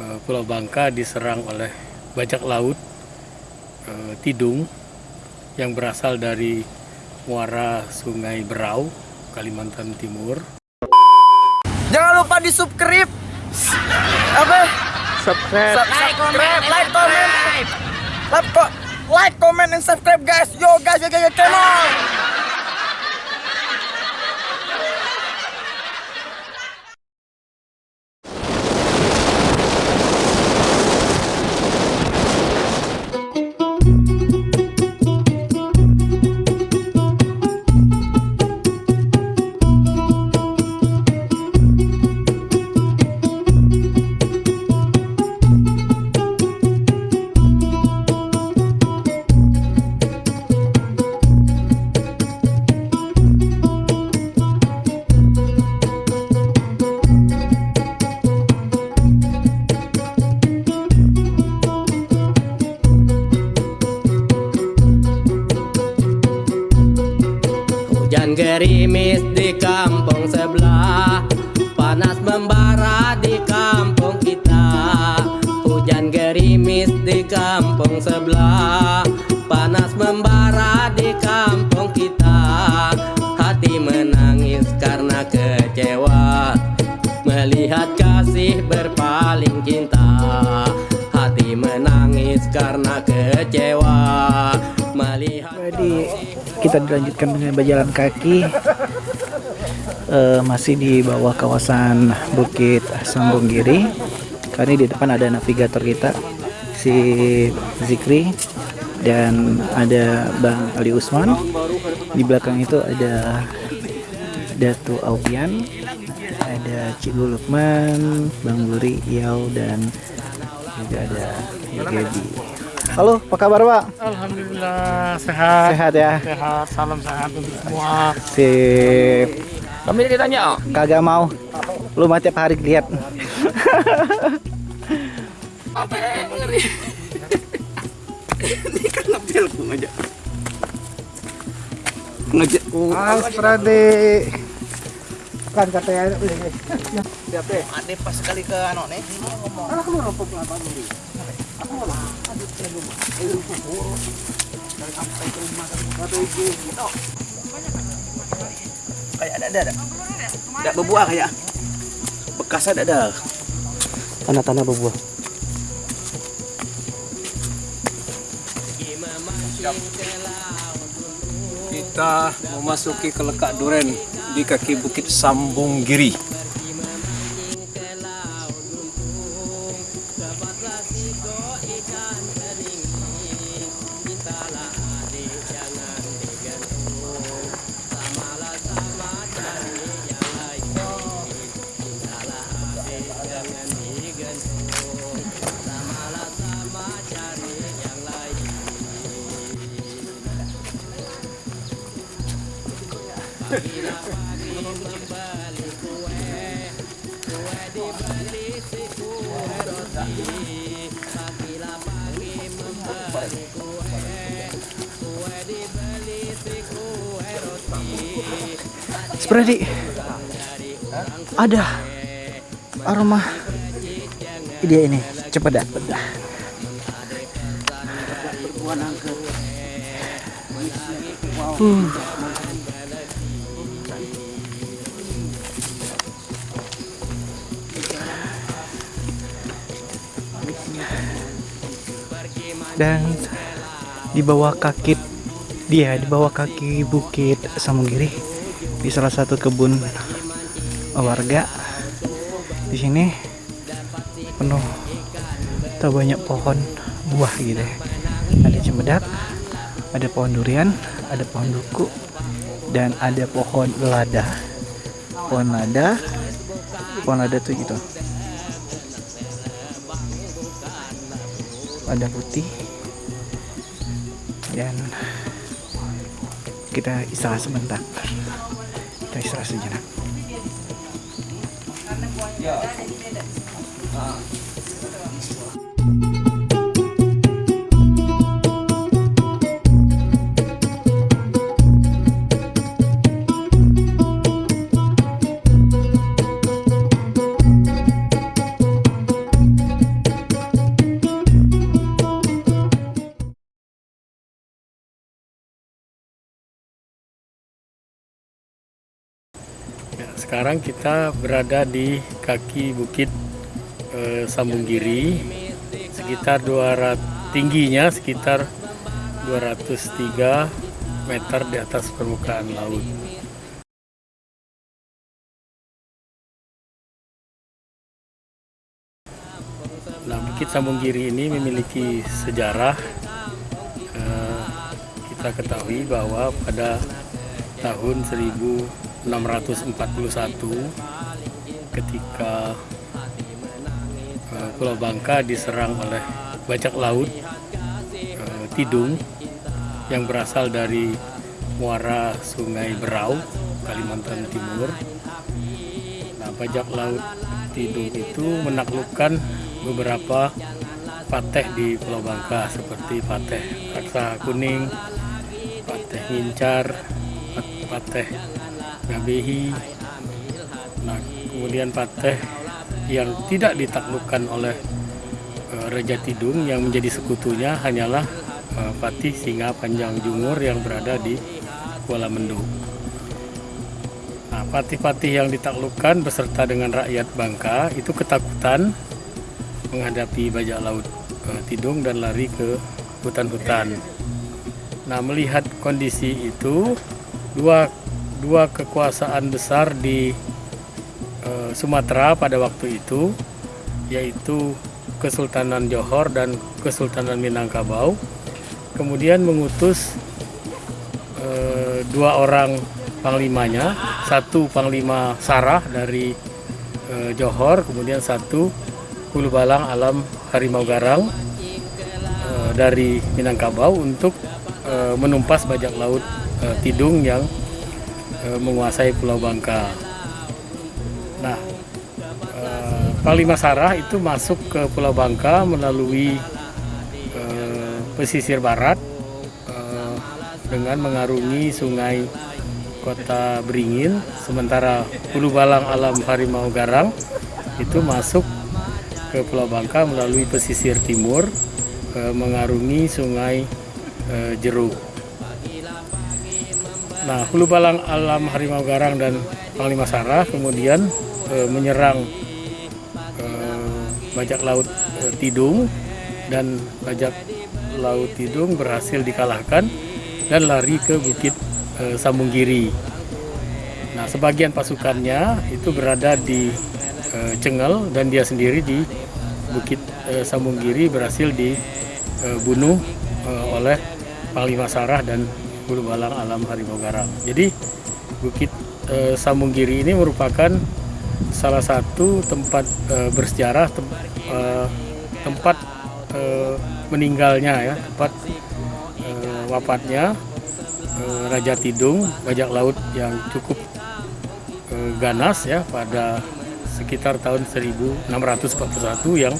eh, Pulau Bangka diserang oleh bajak laut eh, Tidung yang berasal dari muara Sungai Berau, Kalimantan Timur. Jangan lupa di subscribe. Apa? Subscribe. Subscribe, like, comment. Like, like, comment, and subscribe, guys. Yo, guys, yo, yo, yo, come Hujan gerimis di kampung sebelah. Panas membara di kampung kita. Hujan gerimis di kampung sebelah. Panas membara di kampung kita. Hati menangis karena kecewa. Melihat kasih berpaling cinta. Hati menangis karena kecewa kita dilanjutkan dengan berjalan kaki Eh, masih di bawah kawasan Bukit Sambung Giri. Ini di depan ada navigator kita si Zikri dan ada Bang Ali Usman. Di belakang itu ada Datu Aupian, ada Cikgu Lukman, Bang Luri, Yau dan juga ada Yogebi. Halo, apa kabar Pak? Alhamdulillah sehat. Sehat ya? Sehat, salam sehat untuk semua. Sip. Kami ditanya Kagak mau. Lu mah tiap hari lihat. Apa yang ngeri Ini kan ngambil ku ngajak Ngajak ku Prade. Kan katanya Ade pas sekali ke ano nih. Kayak ada ada ada. Tidak berbuah kayak. Bekas ada ada. Tanah-tanah berbuah Kita memasuki ke lekak duren di kaki Bukit Sambung Giri. Spredi. Ada aroma dia ini cepat dah. Uh. Dan di bawah kaki dia di bawah kaki bukit Samugiri di salah satu kebun warga. Di sini penuh tak banyak pohon buah gitu. Ya ada cempedak ada pohon durian ada pohon duku dan ada pohon lada. Pohon lada pohon lada tuh gitu. Ada putih dan kita istirahat sebentar. Kita istirahat sejenak sekarang kita berada di kaki bukit eh, Sambunggiri sekitar 200 tingginya sekitar 203 meter di atas permukaan laut. Nah, Bukit Sambunggiri ini memiliki sejarah. Eh, kita ketahui bahwa pada tahun 1641 ketika eh, Pulau Bangka diserang oleh bajak laut eh, Tidung yang berasal dari muara Sungai Berau, Kalimantan Timur. Nah, bajak laut Tidung itu menaklukkan beberapa pateh di Pulau Bangka seperti pateh Raksa Kuning, pateh Ngincar, pat- pateh Ngabehi, nah kemudian pateh yang tidak ditaklukkan oleh eh, Raja Tidung yang menjadi sekutunya hanyalah eh, Patih Singa Panjang Jungur yang berada di Kuala Mendung. Nah, patih-patih yang ditaklukkan beserta dengan rakyat Bangka itu ketakutan menghadapi bajak laut eh, Tidung dan lari ke hutan-hutan. Nah, melihat kondisi itu, dua dua kekuasaan besar di eh, Sumatera pada waktu itu, yaitu Kesultanan Johor dan Kesultanan Minangkabau, kemudian mengutus eh, dua orang panglimanya, satu panglima Sarah dari eh, Johor, kemudian satu Hulu Balang Alam Harimau Garang eh, dari Minangkabau untuk eh, menumpas bajak laut eh, Tidung yang eh, menguasai Pulau Bangka. Nah, eh, Panglima Sarah itu masuk ke Pulau Bangka melalui eh, pesisir barat dengan mengarungi sungai Kota Beringin, sementara Hulu Balang Alam Harimau Garang itu masuk ke Pulau Bangka melalui pesisir timur mengarungi sungai Jeruk. Nah, Hulu Balang Alam Harimau Garang dan Panglima Sarah kemudian eh, menyerang eh, bajak laut eh, Tidung dan bajak laut Tidung berhasil dikalahkan dan lari ke Bukit eh, Sambunggiri. Nah, sebagian pasukannya itu berada di eh, Cengel dan dia sendiri di Bukit eh, Sambunggiri berhasil dibunuh eh, oleh Panglima Sarah dan Hulu Balang Alam Harimau Garang. Jadi Bukit eh, Sambunggiri ini merupakan salah satu tempat eh, bersejarah tem- eh, tempat eh, meninggalnya ya, tempat eh, wafatnya eh, Raja Tidung, bajak laut yang cukup eh, ganas ya pada sekitar tahun 1641 yang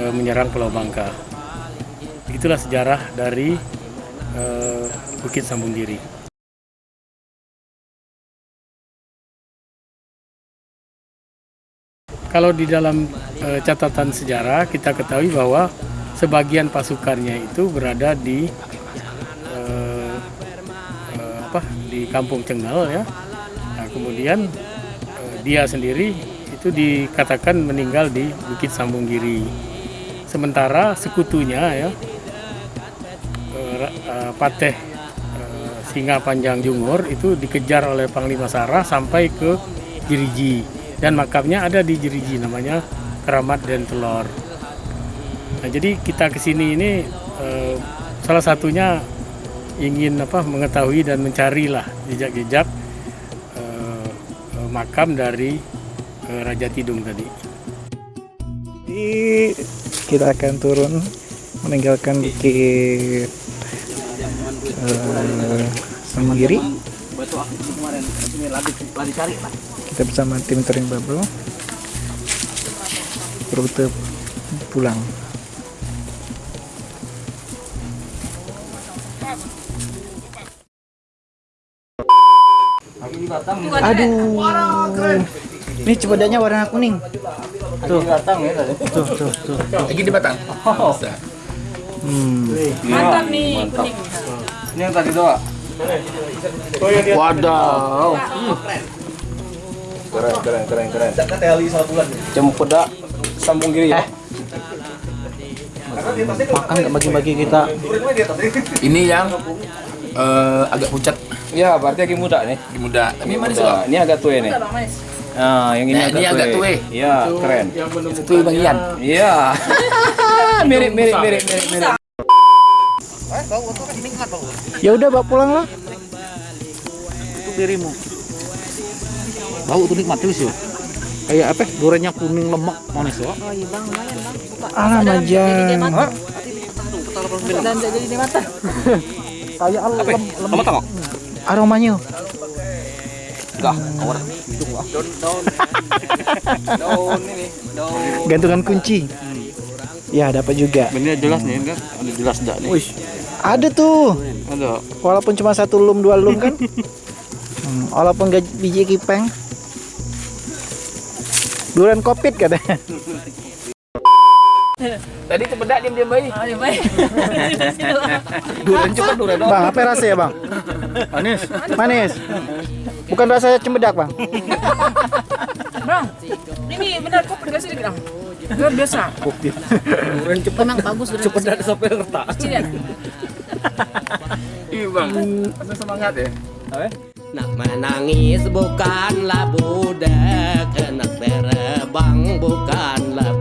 eh, menyerang Pulau Bangka. Itulah sejarah dari eh, Bukit Sambunggiri. Kalau di dalam eh, catatan sejarah kita ketahui bahwa sebagian pasukannya itu berada di eh, apa di Kampung Cengal ya. Nah, kemudian dia sendiri itu dikatakan meninggal di Bukit Sambunggiri. Sementara sekutunya ya Pateh eh, Singa Panjang Jungur itu dikejar oleh Panglima Sarah sampai ke Jiriji dan makamnya ada di Jiriji namanya Keramat dan Telor. Nah, jadi kita ke sini ini eh, salah satunya ingin apa mengetahui dan mencari lah jejak-jejak eh, makam dari Raja Tidung tadi. Jadi kita akan turun meninggalkan bukit eh, Sambunggiri. Kita bersama tim touring bubble rute pulang. Aduh. Ini cepedanya warna kuning. Tuh. Tuh, tuh, tuh. Lagi di Batang. Hmm. Mantap nih kuning. Ini yang tadi doa. Wadaw. Keren, keren, keren, keren. Cempedak sambung giri ya. Makan nggak bagi-bagi kita. Ini yang eh, agak pucat, Ya, berarti lagi muda nih. di muda. Tapi manis Muda. kok. Ini agak tua nih. Nah, yang ini Nah, agak ini agak tua. Iya, keren. Itu Bang Ian. Iya. mirip, mirip, mirip, mirip, mirip. Ya udah bawa pulang lah. Untuk dirimu. Bau tuh nikmat terus ya. Kayak apa? Duriannya kuning lemak manis ya. Oh iya bang, lumayan bang. Suka. Alah Ada majan. jadi mata. Dan jadi di mata. Kayak lem, Kamu tahu? aromanya. Enggak, awar. Daun ini, daun. Gantungan kunci. Ya dapat juga. Ini jelas nih kan? Ada jelas enggak nih? Ada tuh. Ada. Walaupun cuma satu lum dua lum kan. Hmm, walaupun gak biji kipeng. Durian kopit katanya. Tadi cepedak diam-diam bayi. Oh iya baik. Durian cepat durian. Bang, apa rasa ya, Bang? Manis. Manis. Bukan rasa cembedak, Bang. Bang, ini benar kok pedas sedikit bang. Luar biasa. Durian cepet. Memang bagus benar. Cepet dari sampai retak. Lihat. Iya bang. Semangat ya. Nak menangis bukanlah budak Nak terbang bukanlah